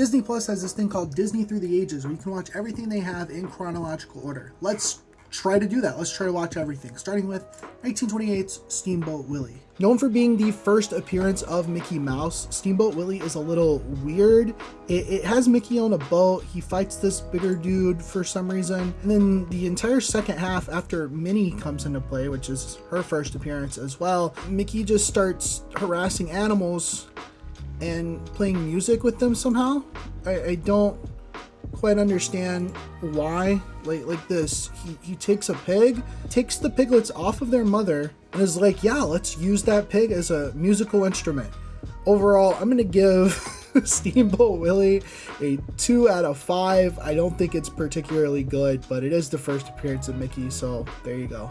Disney Plus has this thing called Disney Through the Ages where you can watch everything they have in chronological order. Let's try to do that. Let's try to watch everything, starting with 1928's Steamboat Willie. Known for being the first appearance of Mickey Mouse, Steamboat Willie is a little weird. It, it, has Mickey on a boat. He fights this bigger dude for some reason. And then the entire second half, after Minnie comes into play, which is her first appearance as well, Mickey just starts harassing animals and playing music with them somehow. I, I don't quite understand why. Like like this he, he takes a pig takes the piglets off of their mother and is like yeah let's use that pig as a musical instrument. Overall i'm gonna give steamboat willie a two out of five. I don't think it's particularly good but it is the first appearance of mickey so there you go